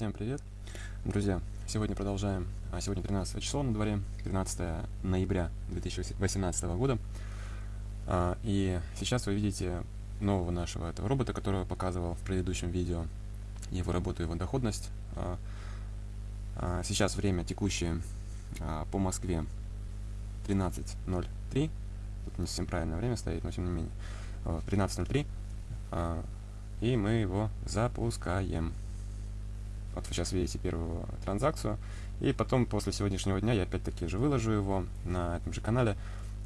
Всем привет, друзья! Сегодня продолжаем, а сегодня 13 число на дворе, 13 ноября 2018 года. А, и сейчас вы видите нового нашего этого робота, которого показывал в предыдущем видео, его работу, его доходность. А, сейчас время текущее по Москве 13.03, тут не совсем правильное время стоит, но тем не менее, 13.03, а, и мы его запускаем. Вот вы сейчас видите первую транзакцию. И потом, после сегодняшнего дня, я опять-таки же выложу его на этом же канале.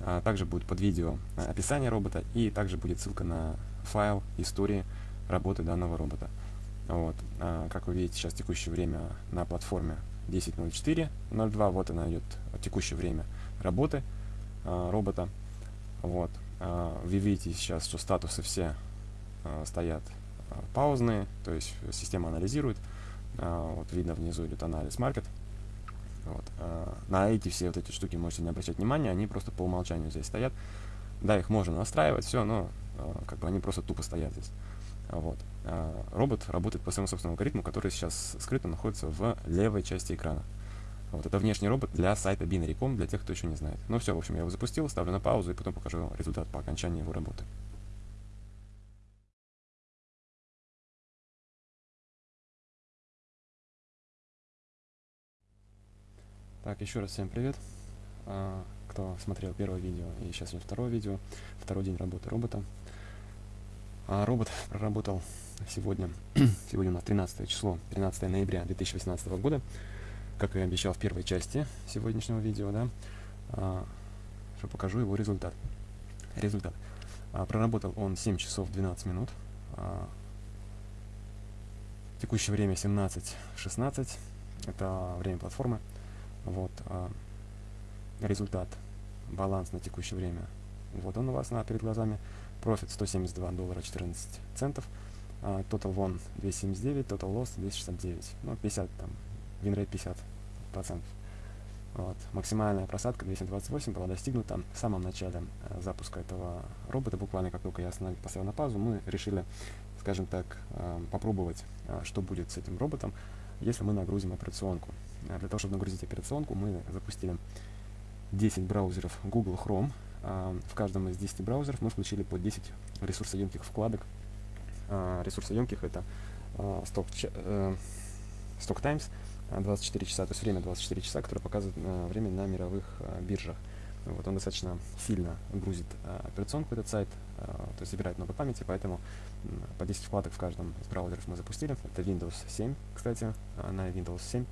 А, также будет под видео описание робота, и также будет ссылка на файл истории работы данного робота. Вот. А, как вы видите, сейчас текущее время на платформе 10.04.02. Вот она идет текущее время работы а, робота. Вот. Вы видите сейчас, что статусы все стоят паузные, то есть система анализирует. А, вот видно внизу идет анализ маркет. Вот. А, на эти все вот эти штуки можете не обращать внимания, они просто по умолчанию здесь стоят. Да, их можно настраивать, все, но как бы они просто тупо стоят здесь. Вот. Робот работает по своему собственному алгоритму, который сейчас скрыто находится в левой части экрана. Вот это внешний робот для сайта binary.com, для тех, кто еще не знает. Ну все, в общем, я его запустил, ставлю на паузу и потом покажу результат по окончании его работы. Так, еще раз всем привет, а, кто смотрел первое видео и сейчас идет второе видео, второй день работы робота. А, робот проработал сегодня, сегодня у нас 13 число, 13 ноября 2018 года, как и обещал в первой части сегодняшнего видео, да, а, что покажу его результат. Результат. А, проработал он 7 часов 12 минут, а, текущее время 17.16, это время платформы. Вот а, результат, баланс на текущее время. Вот он у вас на, перед глазами. Профит 172 доллара 14 центов. А, total won 279, total loss 269. Ну, 50 там, win 50 процентов. Вот. Максимальная просадка 228 была достигнута в самом начале э, запуска этого робота. Буквально как только я остановил, поставил на паузу, мы решили, скажем так, э, попробовать, э, что будет с этим роботом, если мы нагрузим операционку. А для того, чтобы нагрузить операционку, мы запустили 10 браузеров Google Chrome. А, в каждом из 10 браузеров мы включили по 10 ресурсоемких вкладок. А, ресурсоемких это Stock, Stock Times 24 часа, то есть время 24 часа, которое показывает время на мировых биржах. Вот он достаточно сильно грузит операционку, этот сайт, то есть забирает много памяти, поэтому по 10 вкладок в каждом из браузеров мы запустили. Это Windows 7, кстати, на Windows 7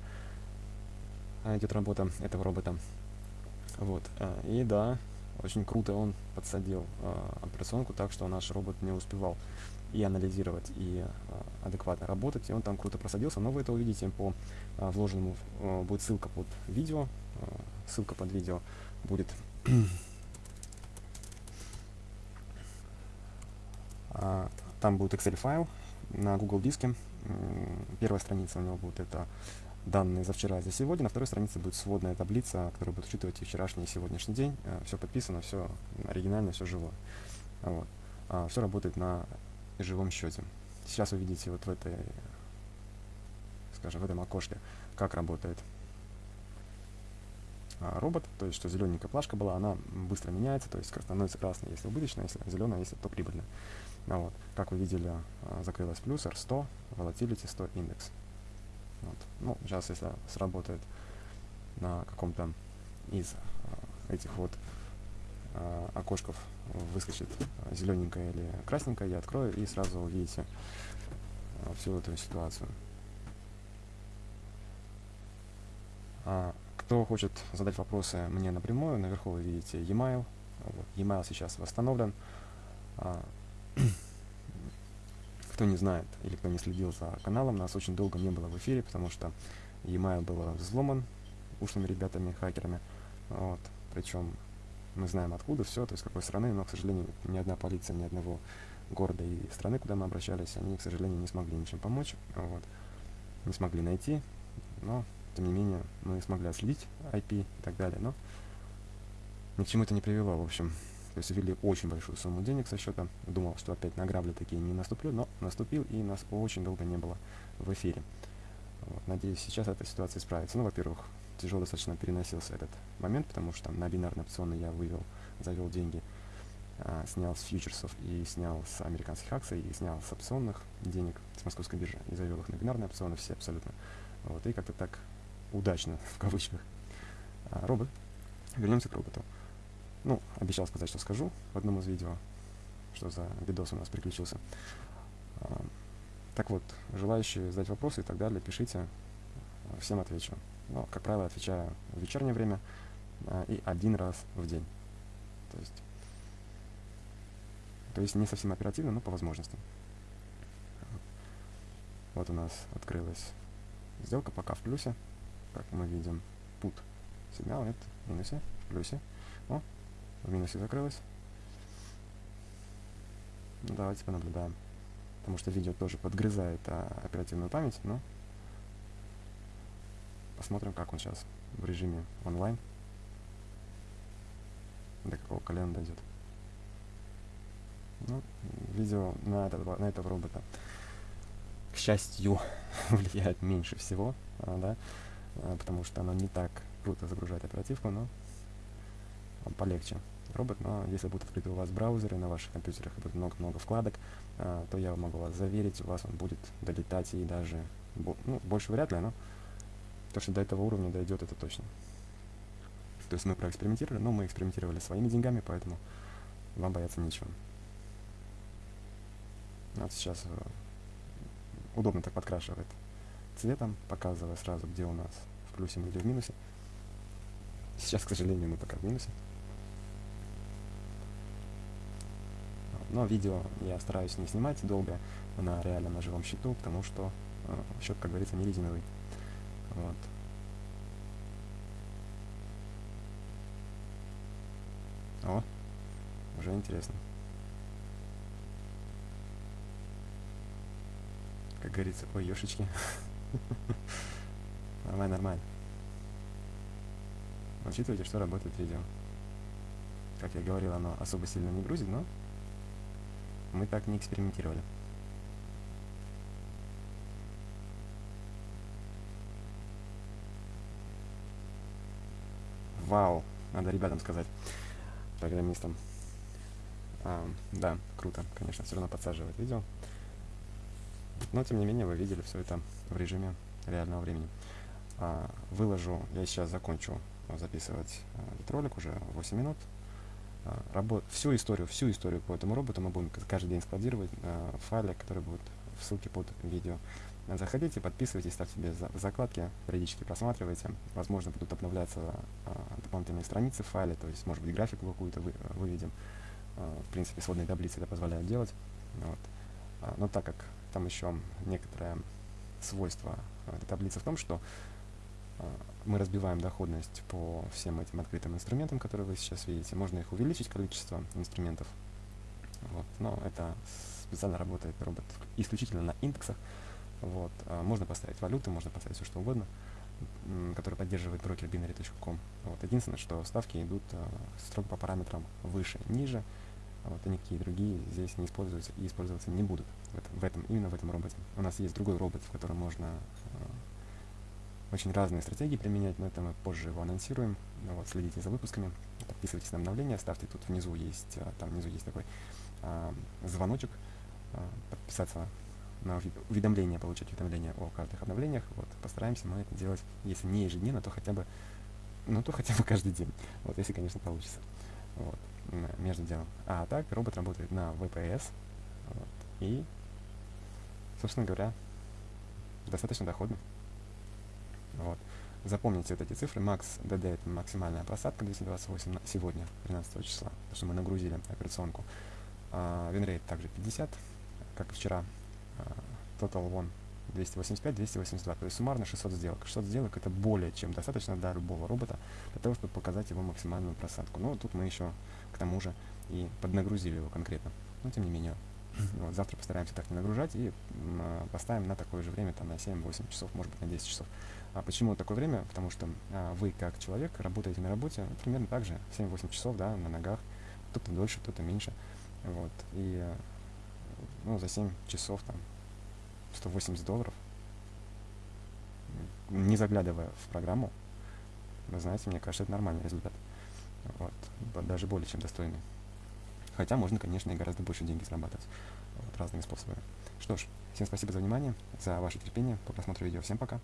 идет работа этого робота. Вот. А, и да, очень круто он подсадил а, операционку так, что наш робот не успевал и анализировать, и а, адекватно работать. И он там круто просадился. Но вы это увидите по вложенному. Будет ссылка под видео. Ссылка под видео будет там будет Excel файл на Google диске. Первая страница у него будет это данные за вчера за сегодня. На второй странице будет сводная таблица, которая будет учитывать и вчерашний, и сегодняшний день. Э, все подписано, все оригинально, все живое. Вот. А, все работает на живом счете. Сейчас вы видите вот в этой, скажем, в этом окошке, как работает а, робот, то есть что зелененькая плашка была, она быстро меняется, то есть становится красной, если убыточная, если зеленая, если то прибыльная. Вот. Как вы видели, а, закрылась плюс R100, volatility 100 индекс. Вот. Ну, сейчас, если сработает на каком-то из э, этих вот э, окошков выскочит зелененькое или красненькое, я открою и сразу увидите э, всю эту ситуацию. А, кто хочет задать вопросы мне напрямую, наверху вы видите e-mail. Вот, e-mail сейчас восстановлен. А, кто не знает или кто не следил за каналом, нас очень долго не было в эфире, потому что e-mail был взломан ушлыми ребятами, хакерами. Вот. Причем мы знаем откуда все, то есть какой страны, но, к сожалению, ни одна полиция, ни одного города и страны, куда мы обращались, они, к сожалению, не смогли ничем помочь, вот. не смогли найти, но, тем не менее, мы смогли отследить IP и так далее, но ни к чему это не привело, в общем. То есть ввели очень большую сумму денег со счета. Думал, что опять на грабли такие не наступлю, но наступил, и нас очень долго не было в эфире. Вот. Надеюсь, сейчас эта ситуация исправится. Ну, во-первых, тяжело достаточно переносился этот момент, потому что на бинарные опционы я вывел, завел деньги, а, снял с фьючерсов и снял с американских акций, и снял с опционных денег с московской биржи, и завел их на бинарные опционы все абсолютно. Вот, и как-то так удачно, в кавычках. А, робот. Вернемся к роботу. Ну, обещал сказать, что скажу в одном из видео, что за видос у нас приключился. А, так вот, желающие задать вопросы и так далее, пишите, всем отвечу. Но, как правило, отвечаю в вечернее время а, и один раз в день. То есть, то есть не совсем оперативно, но по возможности. Вот у нас открылась сделка пока в плюсе, как мы видим. Put сигнал, нет, в минусе, в плюсе. О, в минусе закрылась. Ну, давайте понаблюдаем. Потому что видео тоже подгрызает а, оперативную память, но посмотрим, как он сейчас в режиме онлайн. До какого колена дойдет. Ну, видео на этого, на этого робота, к счастью, влияет меньше всего, а, да, а, потому что оно не так круто загружает оперативку, но полегче робот, но если будут открыты у вас браузеры на ваших компьютерах и будет много-много вкладок, а, то я могу вас заверить, у вас он будет долетать и даже, ну, больше вряд ли, но то, что до этого уровня дойдет, это точно. То есть мы проэкспериментировали, но мы экспериментировали своими деньгами, поэтому вам бояться нечего. Вот сейчас э, удобно так подкрашивает цветом, показывая сразу, где у нас в плюсе или в минусе. Сейчас, к сожалению, мы пока в минусе. Но видео я стараюсь не снимать долго на реально на живом счету, потому что э, счет, как говорится, не резиновый. Вот. О, уже интересно. Как говорится, ой, ёшечки. Нормально, нормально. Учитывайте, что работает видео. Как я говорил, оно особо сильно не грузит, но мы так не экспериментировали. Вау, надо ребятам сказать, программистам. А, да, круто, конечно, все равно подсаживает видео. Но, тем не менее, вы видели все это в режиме реального времени. А, выложу, я сейчас закончу записывать а, этот ролик, уже 8 минут. А, работ, всю историю, всю историю по этому роботу мы будем каждый день складировать в файле, который будет в ссылке под видео. Заходите, подписывайтесь, ставьте себе закладки, периодически просматривайте. Возможно, будут обновляться а, дополнительные страницы в файле, то есть, может быть, графику какую-то вы, выведем. В принципе, сводные таблицы это позволяют делать. Вот. Но так как там еще некоторое свойство этой таблицы в том, что мы разбиваем доходность по всем этим открытым инструментам, которые вы сейчас видите. Можно их увеличить, количество инструментов. Вот. Но это специально работает робот исключительно на индексах. Вот. А можно поставить валюты, можно поставить все что угодно, который поддерживает брокер binary.com. Вот. Единственное, что ставки идут а, строго по параметрам выше, ниже. Вот, и никакие другие здесь не используются и использоваться не будут в этом, в этом, именно в этом роботе. У нас есть другой робот, в котором можно очень разные стратегии применять, но это мы позже его анонсируем. Вот, следите за выпусками, подписывайтесь на обновления, ставьте тут внизу есть, там внизу есть такой э, звоночек, э, подписаться на уведомления, получать уведомления о каждых обновлениях. Вот, постараемся мы это делать, если не ежедневно, то хотя бы, ну, то хотя бы каждый день. Вот, если, конечно, получится. Вот, между делом. А так, робот работает на VPS. Вот, и, собственно говоря, достаточно доходно. Вот. Запомните вот эти цифры. Max DD это максимальная просадка 228 сегодня, 13 числа, потому что мы нагрузили операционку. Uh, Winrate также 50, как и вчера Total One 285, 282, то есть суммарно 600 сделок. 600 сделок это более чем достаточно для любого робота, для того, чтобы показать его максимальную просадку. Но тут мы еще к тому же и поднагрузили его конкретно. Но тем не менее, вот, завтра постараемся так не нагружать и э, поставим на такое же время, там на 7-8 часов, может быть на 10 часов. А почему такое время? Потому что а, вы как человек работаете на работе ну, примерно так же, 7-8 часов, да, на ногах, кто-то дольше, кто-то меньше. Вот, и ну, за 7 часов там 180 долларов. не заглядывая в программу, вы знаете, мне кажется, это нормальный результат. Вот, даже более чем достойный. Хотя можно, конечно, и гораздо больше деньги зарабатывать вот, разными способами. Что ж, всем спасибо за внимание, за ваше терпение по просмотру видео. Всем пока!